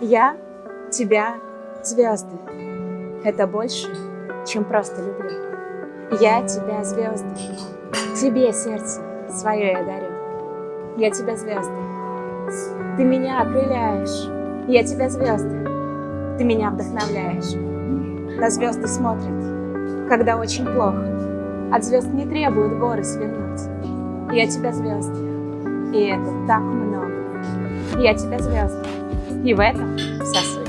Я тебя, звезды. Это больше, чем просто люблю. Я тебя, звезды. Тебе сердце свое я дарю. Я тебя, звезды. Ты меня окрыляешь. Я тебя, звезды. Ты меня вдохновляешь. На звезды смотрят, когда очень плохо. От звезд не требуют горы свернуть. Я тебя, звезды. И это так много. Я тебя, звезды. И в этом вся суть.